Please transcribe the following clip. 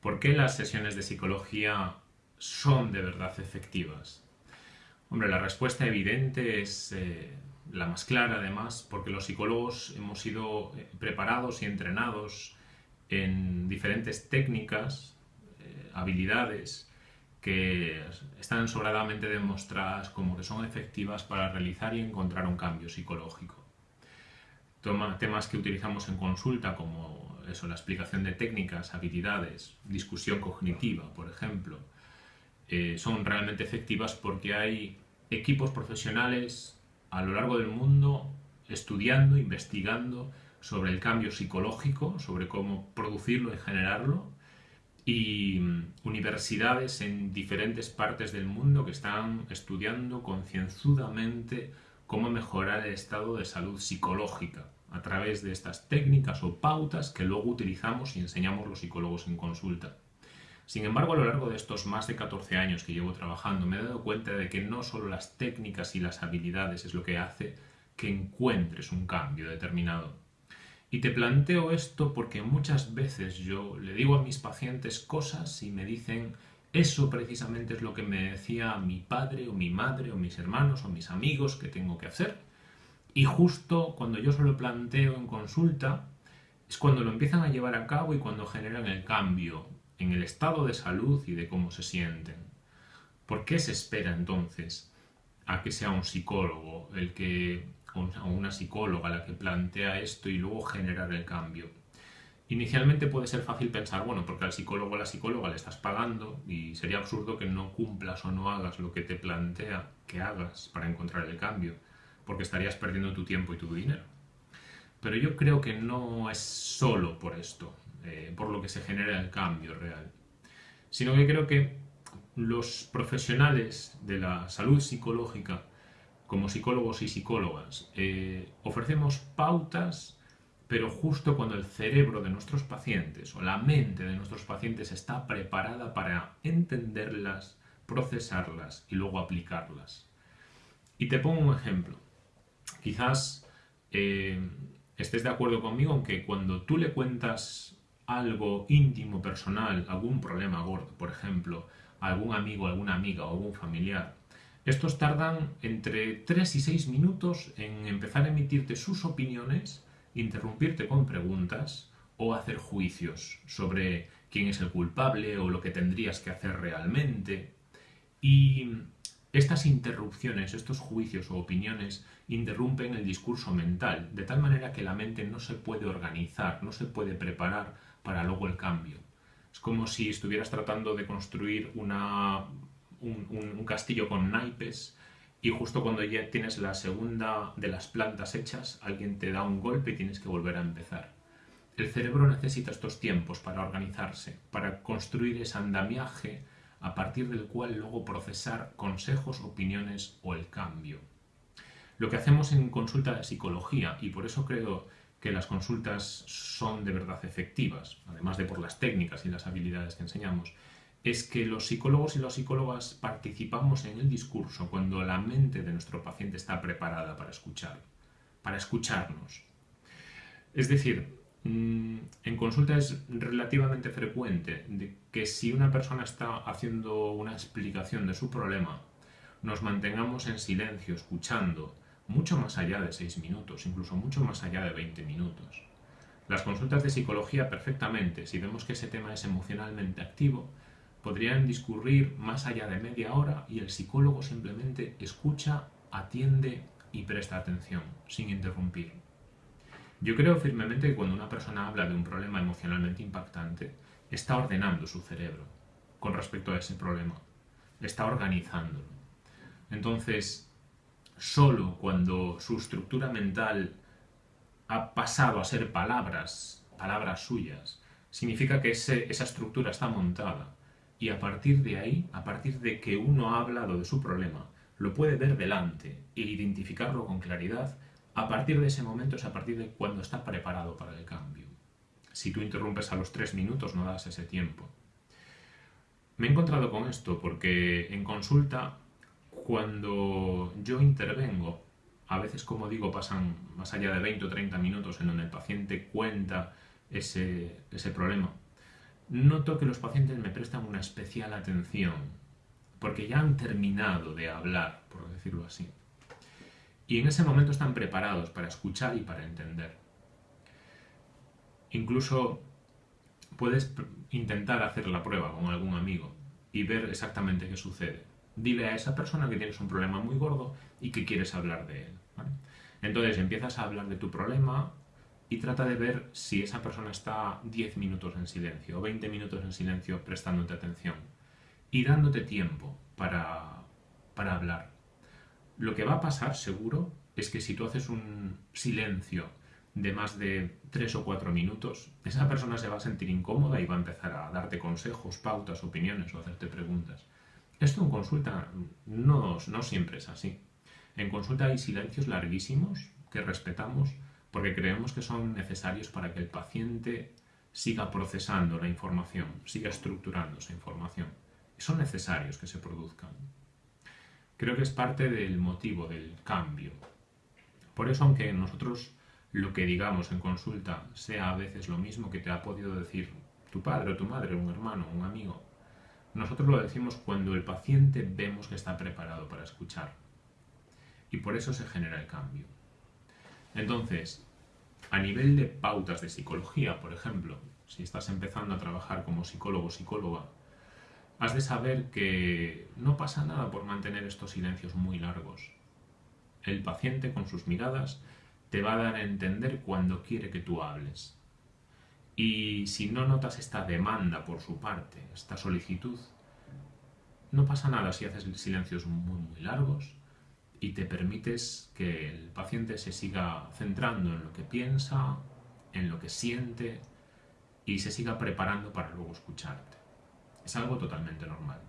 ¿Por qué las sesiones de psicología son de verdad efectivas? Hombre, la respuesta evidente es eh, la más clara además, porque los psicólogos hemos sido eh, preparados y entrenados en diferentes técnicas, eh, habilidades, que están sobradamente demostradas como que son efectivas para realizar y encontrar un cambio psicológico. Temas que utilizamos en consulta como eso, la explicación de técnicas, habilidades, discusión cognitiva, por ejemplo, eh, son realmente efectivas porque hay equipos profesionales a lo largo del mundo estudiando, investigando sobre el cambio psicológico, sobre cómo producirlo y generarlo, y mm, universidades en diferentes partes del mundo que están estudiando concienzudamente cómo mejorar el estado de salud psicológica a través de estas técnicas o pautas que luego utilizamos y enseñamos los psicólogos en consulta. Sin embargo, a lo largo de estos más de 14 años que llevo trabajando, me he dado cuenta de que no solo las técnicas y las habilidades es lo que hace que encuentres un cambio determinado. Y te planteo esto porque muchas veces yo le digo a mis pacientes cosas y me dicen eso precisamente es lo que me decía mi padre o mi madre o mis hermanos o mis amigos que tengo que hacer. Y justo cuando yo se lo planteo en consulta, es cuando lo empiezan a llevar a cabo y cuando generan el cambio en el estado de salud y de cómo se sienten. ¿Por qué se espera entonces a que sea un psicólogo el que o una psicóloga la que plantea esto y luego generar el cambio? Inicialmente puede ser fácil pensar, bueno, porque al psicólogo o la psicóloga le estás pagando y sería absurdo que no cumplas o no hagas lo que te plantea que hagas para encontrar el cambio porque estarías perdiendo tu tiempo y tu dinero. Pero yo creo que no es solo por esto, eh, por lo que se genera el cambio real, sino que creo que los profesionales de la salud psicológica, como psicólogos y psicólogas, eh, ofrecemos pautas, pero justo cuando el cerebro de nuestros pacientes o la mente de nuestros pacientes está preparada para entenderlas, procesarlas y luego aplicarlas. Y te pongo un ejemplo. Quizás eh, estés de acuerdo conmigo en que cuando tú le cuentas algo íntimo, personal, algún problema gordo, por ejemplo, a algún amigo, alguna amiga o algún familiar, estos tardan entre 3 y 6 minutos en empezar a emitirte sus opiniones, interrumpirte con preguntas o hacer juicios sobre quién es el culpable o lo que tendrías que hacer realmente. Y estas interrupciones, estos juicios o opiniones interrumpen el discurso mental, de tal manera que la mente no se puede organizar, no se puede preparar para luego el cambio. Es como si estuvieras tratando de construir un castillo con naipes y justo cuando ya tienes la segunda de las plantas hechas, alguien te da un golpe y tienes que volver a empezar. El cerebro necesita estos tiempos para organizarse, para construir ese andamiaje a partir del cual luego procesar consejos, opiniones o el cambio. Lo que hacemos en consulta de psicología, y por eso creo que las consultas son de verdad efectivas, además de por las técnicas y las habilidades que enseñamos, es que los psicólogos y las psicólogas participamos en el discurso cuando la mente de nuestro paciente está preparada para escuchar, para escucharnos. Es decir, en consulta es relativamente frecuente que si una persona está haciendo una explicación de su problema, nos mantengamos en silencio, escuchando, mucho más allá de 6 minutos, incluso mucho más allá de 20 minutos. Las consultas de psicología perfectamente, si vemos que ese tema es emocionalmente activo, podrían discurrir más allá de media hora y el psicólogo simplemente escucha, atiende y presta atención, sin interrumpir. Yo creo firmemente que cuando una persona habla de un problema emocionalmente impactante, está ordenando su cerebro con respecto a ese problema, está organizándolo. Entonces, solo cuando su estructura mental ha pasado a ser palabras, palabras suyas, significa que esa estructura está montada y a partir de ahí, a partir de que uno ha hablado de su problema, lo puede ver delante e identificarlo con claridad a partir de ese momento es a partir de cuando está preparado para el cambio. Si tú interrumpes a los tres minutos no das ese tiempo. Me he encontrado con esto porque en consulta, cuando yo intervengo, a veces, como digo, pasan más allá de 20 o 30 minutos en donde el paciente cuenta ese, ese problema. noto que los pacientes me prestan una especial atención, porque ya han terminado de hablar, por decirlo así. Y en ese momento están preparados para escuchar y para entender. Incluso puedes intentar hacer la prueba con algún amigo y ver exactamente qué sucede. Dile a esa persona que tienes un problema muy gordo y que quieres hablar de él. Entonces empiezas a hablar de tu problema y trata de ver si esa persona está 10 minutos en silencio o 20 minutos en silencio prestándote atención y dándote tiempo para, para hablar. Lo que va a pasar seguro es que si tú haces un silencio de más de 3 o 4 minutos, esa persona se va a sentir incómoda y va a empezar a darte consejos, pautas, opiniones o hacerte preguntas. Esto en consulta no, no siempre es así. En consulta hay silencios larguísimos que respetamos porque creemos que son necesarios para que el paciente siga procesando la información, siga estructurando esa información. son necesarios que se produzcan. Creo que es parte del motivo del cambio. Por eso, aunque nosotros lo que digamos en consulta sea a veces lo mismo que te ha podido decir tu padre o tu madre, un hermano, un amigo, nosotros lo decimos cuando el paciente vemos que está preparado para escuchar. Y por eso se genera el cambio. Entonces, a nivel de pautas de psicología, por ejemplo, si estás empezando a trabajar como psicólogo o psicóloga, has de saber que no pasa nada por mantener estos silencios muy largos. El paciente con sus miradas te va a dar a entender cuando quiere que tú hables. Y si no notas esta demanda por su parte, esta solicitud, no pasa nada si haces silencios muy, muy largos y te permites que el paciente se siga centrando en lo que piensa, en lo que siente y se siga preparando para luego escucharte. Es algo totalmente normal.